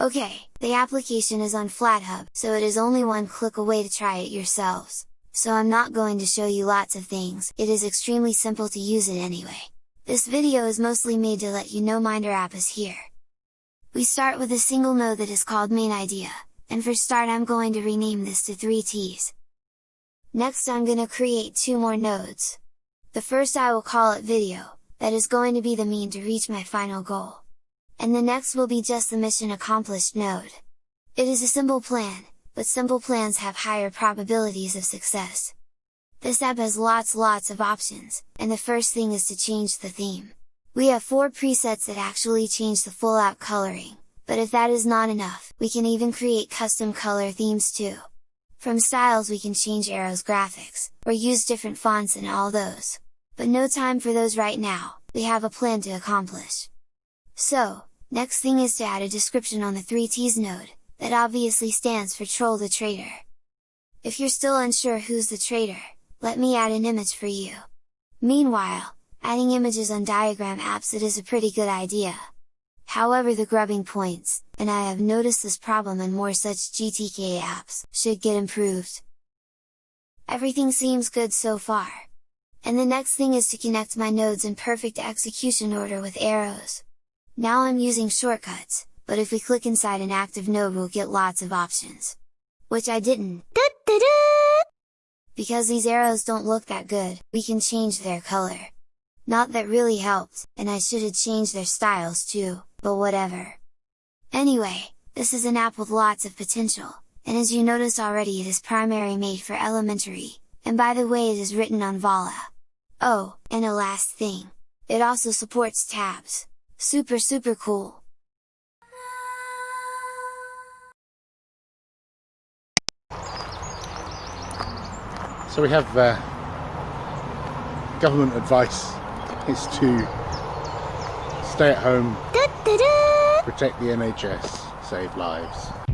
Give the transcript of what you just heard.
Okay, the application is on FlatHub, so it is only one click away to try it yourselves. So I'm not going to show you lots of things, it is extremely simple to use it anyway. This video is mostly made to let you know Minder app is here. We start with a single node that is called main idea, and for start I'm going to rename this to 3ts. Next I'm gonna create two more nodes. The first I will call it video, that is going to be the mean to reach my final goal and the next will be just the mission accomplished node. It is a simple plan, but simple plans have higher probabilities of success. This app has lots lots of options, and the first thing is to change the theme. We have four presets that actually change the full out coloring, but if that is not enough, we can even create custom color themes too. From styles we can change arrows graphics, or use different fonts and all those. But no time for those right now, we have a plan to accomplish. So, next thing is to add a description on the 3ts node, that obviously stands for Troll the Traitor. If you're still unsure who's the traitor, let me add an image for you. Meanwhile, adding images on diagram apps it is a pretty good idea. However the grubbing points, and I have noticed this problem in more such GTK apps, should get improved. Everything seems good so far. And the next thing is to connect my nodes in perfect execution order with arrows. Now I'm using shortcuts, but if we click inside an active node we'll get lots of options. Which I didn't! Because these arrows don't look that good, we can change their color. Not that really helped, and I should have changed their styles too, but whatever. Anyway, this is an app with lots of potential, and as you notice already it is primary made for elementary, and by the way it is written on Vala. Oh, and a last thing! It also supports tabs! Super super cool! So we have uh, government advice is to stay at home, protect the NHS, save lives.